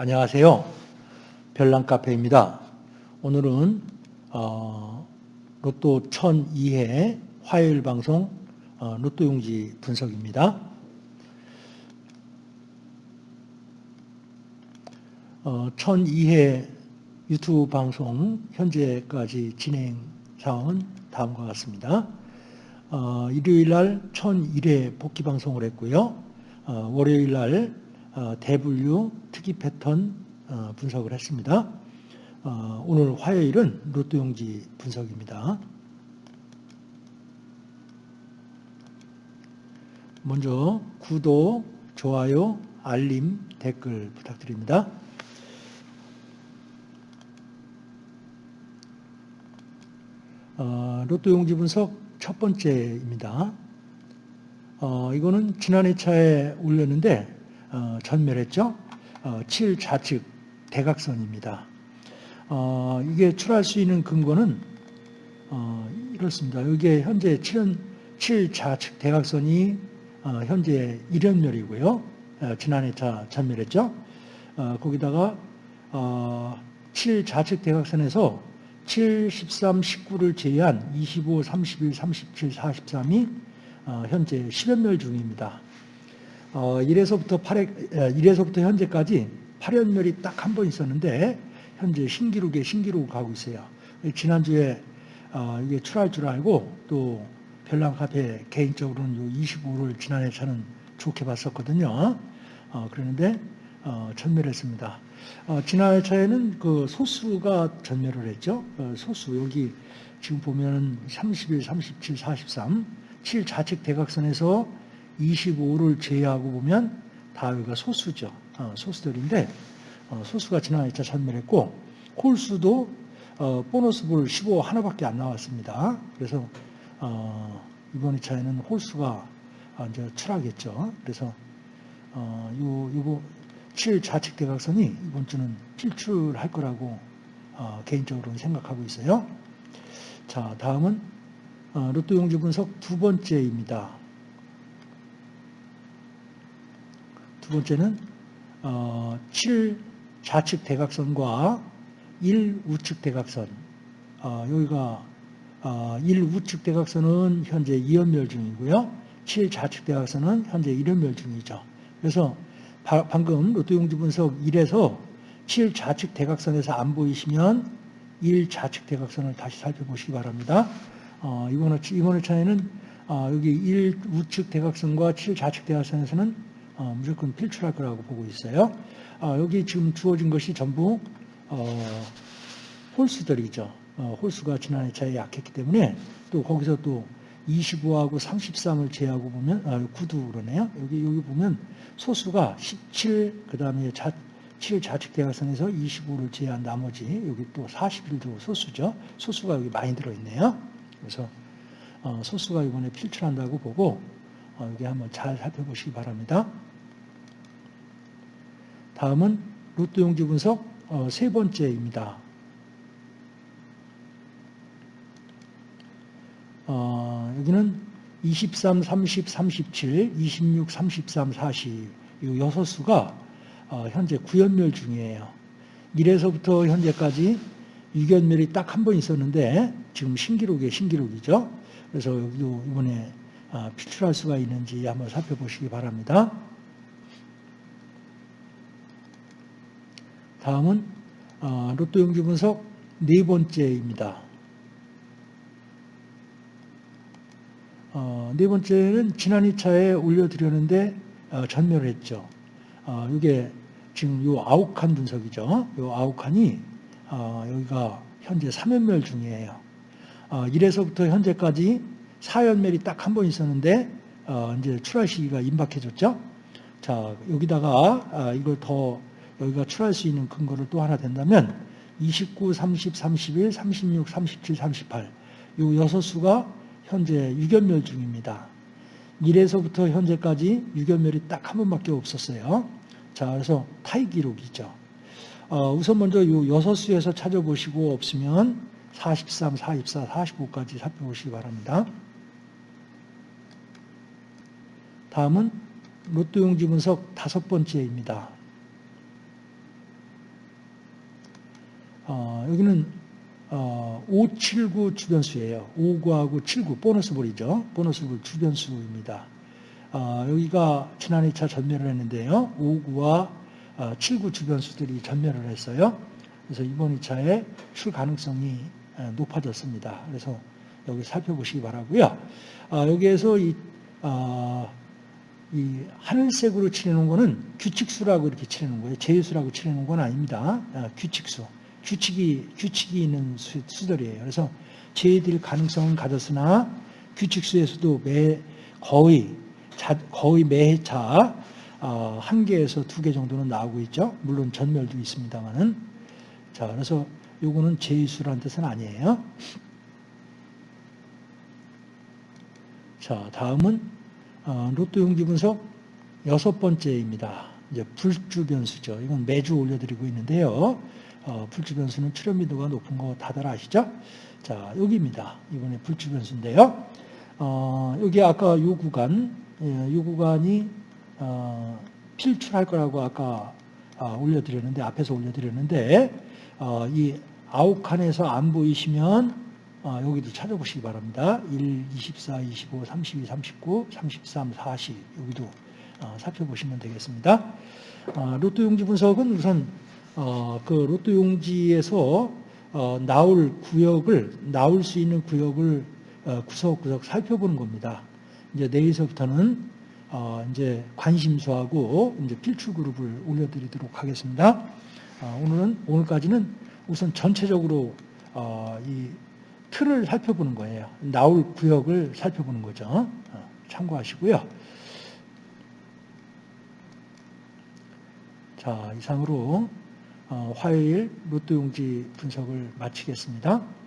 안녕하세요. 별난카페입니다. 오늘은 어, 로또 1002회 화요일 방송 어, 로또 용지 분석입니다. 어, 1002회 유튜브 방송 현재까지 진행 사항은 다음과 같습니다. 어, 일요일 날 1001회 복귀 방송을 했고요. 어, 월요일 날 어, 대분류 특이 패턴 어, 분석을 했습니다. 어, 오늘 화요일은 로또 용지 분석입니다. 먼저 구독, 좋아요, 알림, 댓글 부탁드립니다. 로또 용지 분석 첫 번째입니다. 어, 이거는 지난해 차에 올렸는데 어, 전멸했죠. 어, 7 좌측 대각선입니다. 어, 이게 출할 수 있는 근거는 어, 이렇습니다. 이게 현재 7, 7 좌측 대각선이 어, 현재 1연멸이고요. 어, 지난해 차 전멸했죠. 어, 거기다가 7 좌측 대각선에서 7, 13, 19를 제외한 25, 31, 37, 43이 현재 10연멸 중입니다. 어, 1에서부터 8회, 1에서부터 현재까지 8연멸이 딱 한 번 있었는데 현재 신기록에 신기록을 가고 있어요. 지난주에 어, 이게 출할 줄 알고 또 별난 카페 개인적으로는 요 25를 지난해 차는 좋게 봤었거든요. 어, 그러는데 어, 전멸했습니다. 어, 지난해 차에는 그 소수가 전멸을 했죠. 어, 소수 여기 지금 보면 31, 37, 43, 7 좌측 대각선에서 25를 제외하고 보면 다 여기가 소수죠. 어, 소수들인데 어, 소수가 지난 2차 전멸했고 홀수도 어, 보너스 볼 15 하나밖에 안 나왔습니다. 그래서 어, 이번 2차에는 홀수가 이제 출하겠죠. 그래서 요 요거 7 좌측 대각선이 이번 주는 필출할 거라고 개인적으로 생각하고 있어요. 자, 다음은 로또 용지 분석 두 번째입니다. 두 번째는 어, 7 좌측 대각선과 1 우측 대각선 어, 여기가 어, 1 우측 대각선은 현재 2연멸 중이고요. 7 좌측 대각선은 현재 1연멸 중이죠. 그래서 바, 방금 로또 용지 분석 1에서 7 좌측 대각선에서 안 보이시면 1 좌측 대각선을 다시 살펴보시기 바랍니다. 어, 이번, 이번 회차에는 어, 여기 1 우측 대각선과 7 좌측 대각선에서는 어, 무조건 필출할 거라고 보고 있어요. 어, 여기 지금 주어진 것이 전부 어, 홀수들이죠. 어, 홀수가 지난해 차에 약했기 때문에 또 거기서 또 25하고 33을 제하고 보면 아, 9도 그러네요. 여기 여기 보면 소수가 17 그 다음에 자, 7 좌측 대각선에서 25를 제한 나머지 여기 또 41도 소수죠. 소수가 여기 많이 들어 있네요. 그래서 어, 소수가 이번에 필출한다고 보고 어, 여기 한번 잘 살펴보시기 바랍니다. 다음은 로또 용지 분석 어, 세 번째입니다. 어, 여기는 23, 30, 37, 26, 33, 40, 이 여섯 수가 어, 현재 구연멸 중이에요. 1에서부터 현재까지 6연멸이 딱 한 번 있었는데 지금 신기록의 신기록이죠. 그래서 여기도 이번에 아, 필출할 수가 있는지 한번 살펴보시기 바랍니다. 다음은 어, 로또 용지 분석 네 번째입니다. 어, 네 번째는 지난 2차에 올려드렸는데 어, 전멸했죠. 이게 지금 요 아홉 칸 분석이죠. 요 아홉 칸이 여기가 현재 3연멸 중이에요. 1에서부터 현재까지 4연멸이 딱 한 번 있었는데 이제 출하 시기가 임박해졌죠. 자 여기다가 이걸 더 여기가 출할 수 있는 근거를 또 하나 된다면 29, 30, 31, 36, 37, 38. 이 여섯 수가 현재 유견멸 중입니다. 1에서부터 현재까지 유견멸이 딱 한 번밖에 없었어요. 자, 그래서 타이 기록이죠. 어, 우선 먼저 이 여섯 수에서 찾아보시고 없으면 43, 44, 45까지 살펴보시기 바랍니다. 다음은 로또 용지 분석 다섯 번째입니다. 어, 여기는 어, 579 주변수예요. 5구하고 79 보너스 볼이죠. 보너스 볼 주변수입니다. 어, 여기가 지난 2차 전멸을 했는데요. 5구와 어, 79 주변수들이 전멸을 했어요. 그래서 이번 2차에 출 가능성이 어, 높아졌습니다. 그래서 여기 살펴보시기 바라고요. 아, 여기에서 이, 아, 이 하늘색으로 칠해놓은 거는 규칙수라고 이렇게 칠해놓은 거예요. 제수라고 칠해놓은 건 아닙니다. 아, 규칙수. 규칙이, 규칙이 있는 수, 수들이에요. 그래서 제일 가능성은 가졌으나 규칙수에서도 매, 거의, 자, 거의 매해차 어, 한 개에서 두 개 정도는 나오고 있죠. 물론 전멸도 있습니다만은. 자, 그래서 요거는 제수라는 뜻은 아니에요. 자, 다음은 어, 로또 용지 분석 여섯 번째입니다. 이제 불주 변수죠. 이건 매주 올려드리고 있는데요. 어, 불주 변수는 출현 빈도가 높은 거 다들 아시죠? 자, 여기입니다. 이번에 불주 변수인데요. 어, 여기 아까 요 구간, 예, 요 구간이 어, 필출할 거라고 아까 아, 올려드렸는데 앞에서 올려드렸는데 어, 이 아홉 칸에서 안 보이시면 아, 여기도 찾아보시기 바랍니다. 1, 24, 25, 32, 39, 33, 40 여기도 어, 살펴보시면 되겠습니다. 아, 로또 용지 분석은 우선 어, 그 로또 용지에서 어, 나올 구역을 나올 수 있는 구역을 어, 구석구석 살펴보는 겁니다. 이제 내일서부터는 어, 이제 관심수하고 이제 필출 그룹을 올려드리도록 하겠습니다. 어, 오늘은 오늘까지는 우선 전체적으로 어, 이 틀을 살펴보는 거예요. 나올 구역을 살펴보는 거죠. 어, 참고하시고요. 자, 이상으로 어, 화요일 로또 용지 분석을 마치겠습니다.